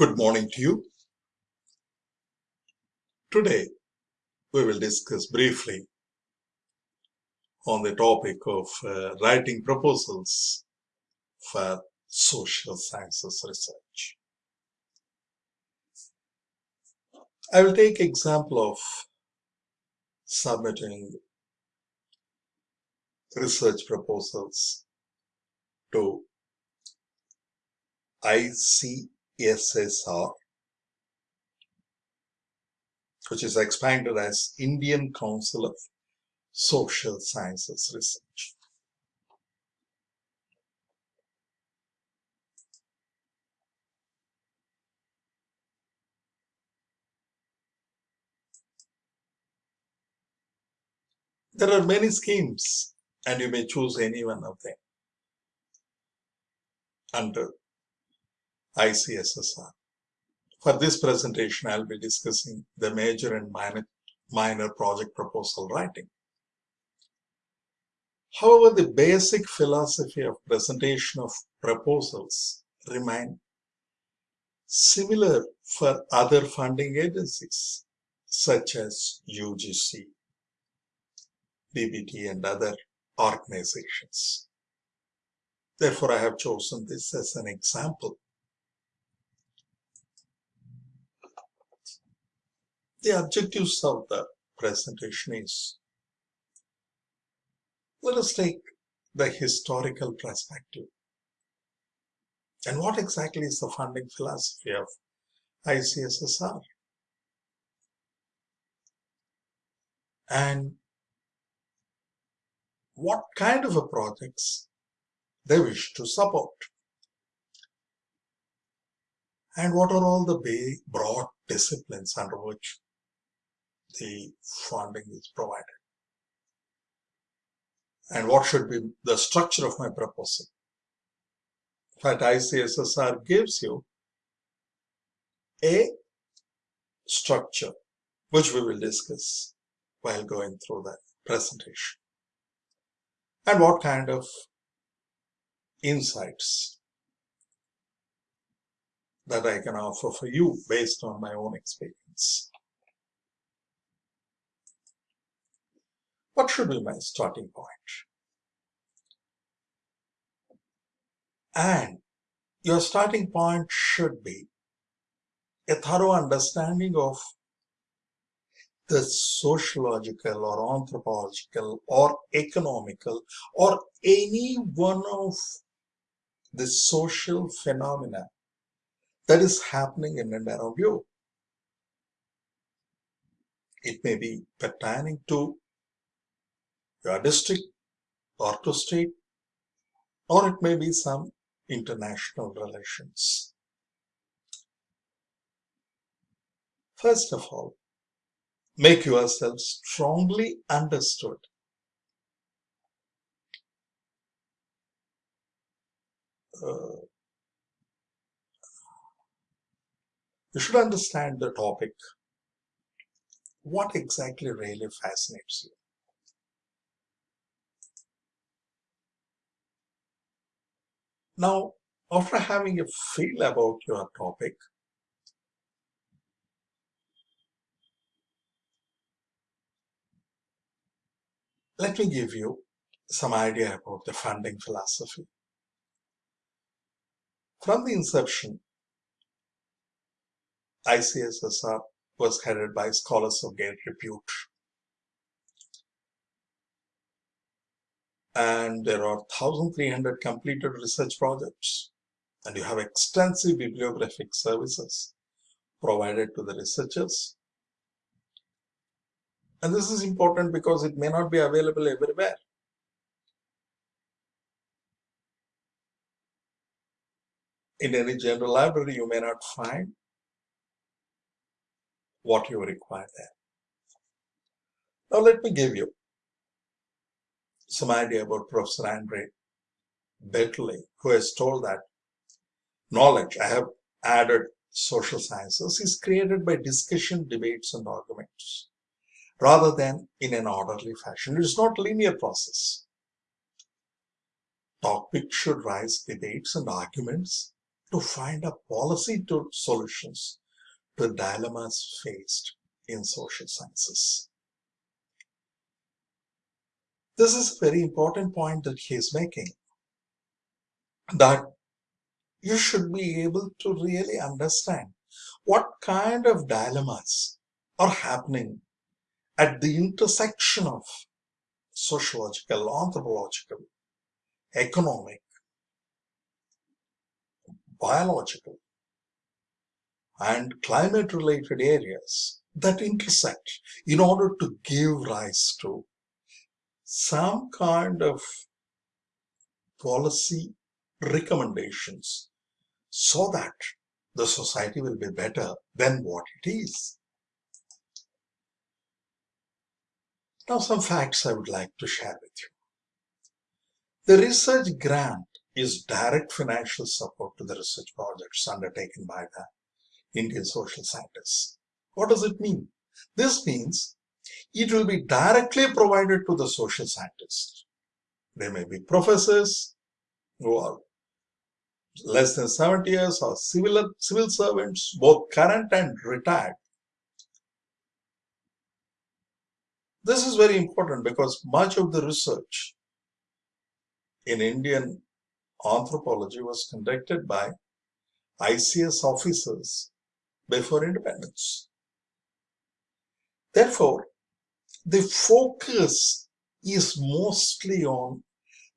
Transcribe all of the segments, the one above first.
Good morning to you. Today, we will discuss briefly on the topic of uh, writing proposals for social sciences research. I will take example of submitting research proposals to ICSSR, which is expanded as Indian Council of Social Sciences Research. There are many schemes and you may choose any one of them under ICSSR. For this presentation, I'll be discussing the major and minor, minor project proposal writing. However, the basic philosophy of presentation of proposals remain similar for other funding agencies such as UGC, DBT and other organizations. Therefore, I have chosen this as an example. The objectives of the presentation is let us take the historical perspective. And what exactly is the funding philosophy of ICSSR? And what kind of a projects they wish to support. And what are all the broad disciplines under which the funding is provided? And what should be the structure of my proposal? Fact, ICSSR gives you a structure which we will discuss while going through the presentation and what kind of insights that I can offer for you based on my own experience. What should be my starting point? And your starting point should be a thorough understanding of the sociological or anthropological or economical or any one of the social phenomena that is happening in and around you. It may be pertaining to your district or to state, or it may be some international relations. First of all, make yourself strongly understood uh, you should understand the topic. What exactly really fascinates you? Now, after having a feel about your topic, let me give you some idea about the funding philosophy. From the inception, ICSSR was headed by scholars of great repute. And there are 1,300 completed research projects. And you have extensive bibliographic services provided to the researchers. And this is important because it may not be available everywhere. in any general library, you may not find what you require there. Now let me give you some idea about Professor Andre Beteille, who has told that knowledge, I have added social sciences, is created by discussion, debates, and arguments, rather than in an orderly fashion. It is not a linear process. Topics should rise debates and arguments to find a policy to solutions to dilemmas faced in social sciences. This is a very important point that he is making that you should be able to really understand what kind of dilemmas are happening at the intersection of sociological, anthropological, economic, biological, and climate related areas that intersect in order to give rise to some kind of policy recommendations so that the society will be better than what it is. Now some facts I would like to share with you. The research grant is direct financial support to the research projects undertaken by the Indian social scientists. What does it mean? This means it will be directly provided to the social scientists. They may be professors who are less than 70 years or civil, civil servants, both current and retired. This is very important because much of the research in Indian anthropology was conducted by ICS officers before independence. Therefore, the focus is mostly on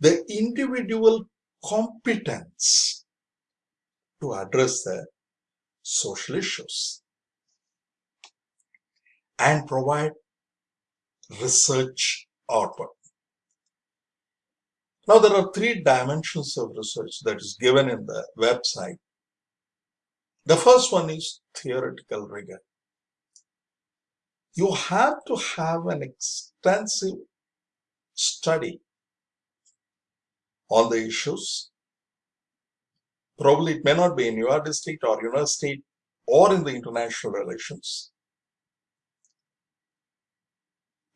the individual competence to address the social issues and provide research output. Now there are three dimensions of research that is given in the website. The first one is theoretical rigor. You have to have an extensive study on the issues. Probably it may not be in your district or university or in the international relations.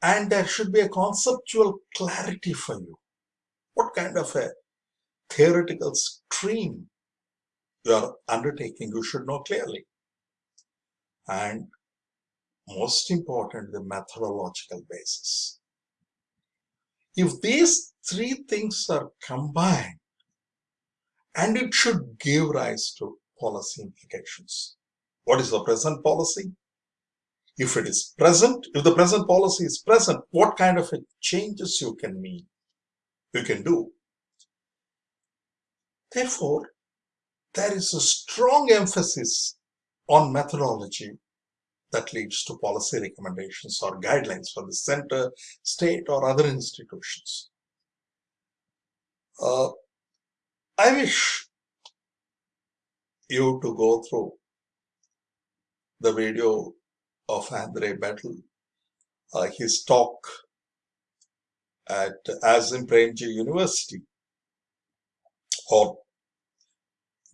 And there should be a conceptual clarity for you. What kind of a theoretical stream you are undertaking, you should know clearly. And most important, the methodological basis. If these three things are combined, and it should give rise to policy implications. What is the present policy? If it is present, if the present policy is present, what kind of changes you can mean, you can do. Therefore, there is a strong emphasis on methodology that leads to policy recommendations or guidelines for the center, state, or other institutions. Uh, I wish you to go through the video of Andre Beteille, uh, his talk at Azim Premji University or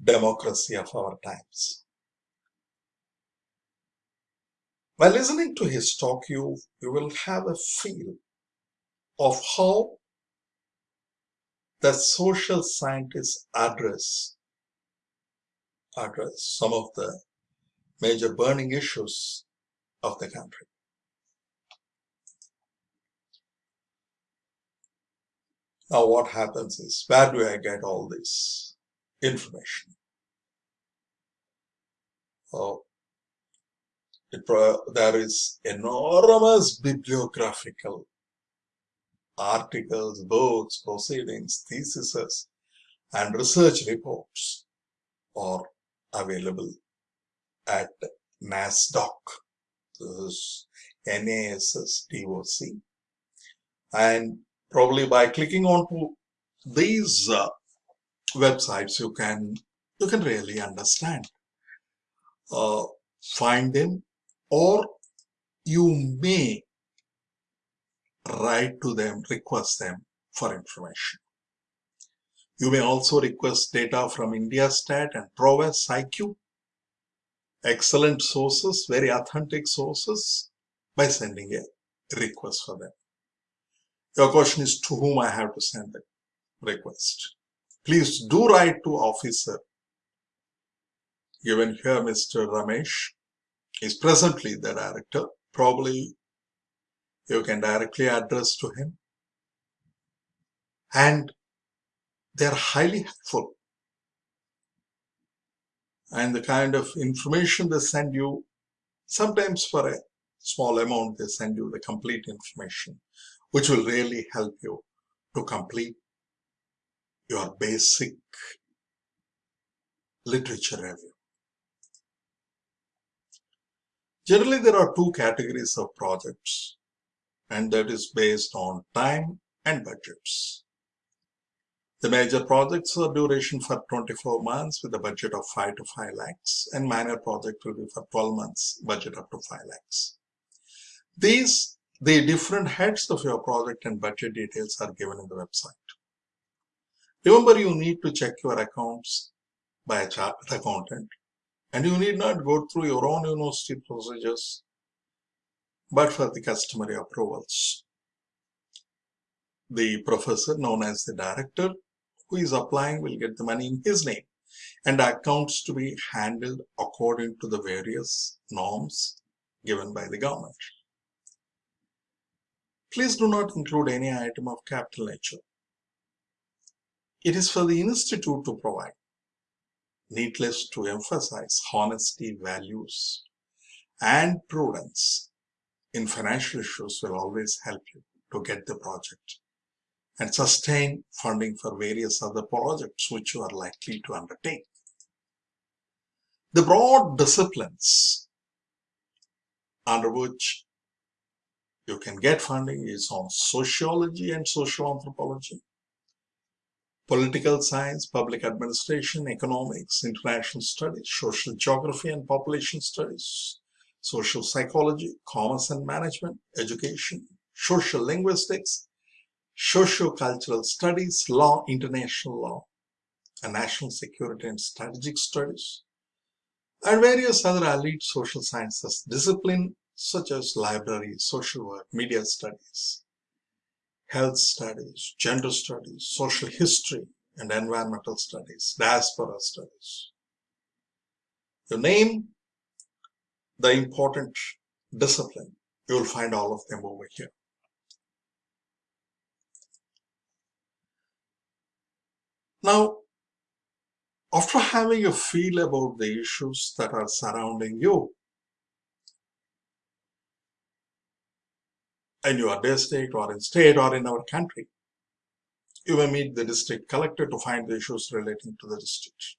Democracy of Our Times. By listening to his talk, you, you will have a feel of how the social scientists address address some of the major burning issues of the country. Now what happens is, where do I get all this information? Oh, there is enormous bibliographical articles, books, proceedings, theses, and research reports are available at NASDOC, NASSDOC. And probably by clicking on to these uh, websites, you can you can really understand, uh, find them, or you may write to them, request them for information. You may also request data from IndiaStat and Prowess IQ. Excellent sources, very authentic sources by sending a request for them. Your question is to whom I have to send the request. Please do write to officer given here Mr. Ramesh is presently the director. Probably you can directly address to him. And they're highly helpful. And the kind of information they send you, sometimes for a small amount, they send you the complete information, which will really help you to complete your basic literature review. Generally, there are two categories of projects, and that is based on time and budgets. The major projects are duration for 24 months with a budget of 5 to 5 lakhs, and minor project will be for 12 months, budget up to 5 lakhs. These, the different heads of your project and budget details are given in the website. Remember, you need to check your accounts by a chartered accountant, and you need not go through your own university procedures, but for the customary approvals. The professor, known as the director, who is applying will get the money in his name and accounts to be handled according to the various norms given by the government. Please do not include any item of capital nature. It is for the institute to provide. Needless to emphasize honesty, values, and prudence in financial issues will always help you to get the project and sustain funding for various other projects which you are likely to undertake. The broad disciplines under which you can get funding is on sociology and social anthropology, political science, public administration, economics, international studies, social geography and population studies, social psychology, commerce and management, education, social linguistics, socio-cultural studies, law, international law, and national security and strategic studies, and various other allied social sciences disciplines such as library, social work, media studies, health studies, gender studies, social history, and environmental studies, diaspora studies. You name the important discipline, you will find all of them over here. Now, after having a feel about the issues that are surrounding you, in your district or in state or in our country. You may meet the district collector to find the issues relating to the district.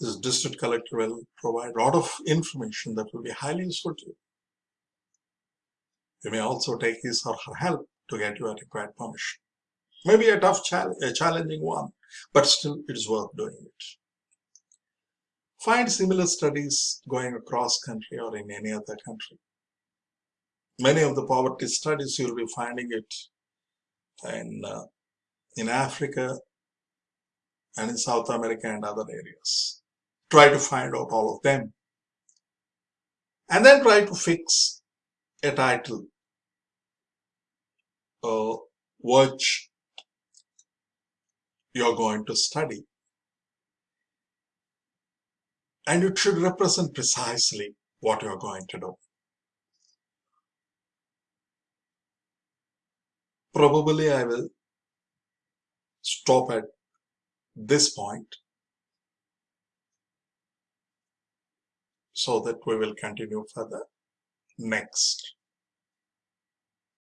This district collector will provide a lot of information that will be highly useful to you. You may also take his or her help to get your required permission. Maybe a tough, challenge, a challenging one, but still it is worth doing it. Find similar studies going across country or in any other country many of the poverty studies you'll be finding it in uh, in Africa and in South America and other areas. Try to find out all of them. And then try to fix a title uh, which you're going to study. And it should represent precisely what you're going to do. Probably I will stop at this point so that we will continue further next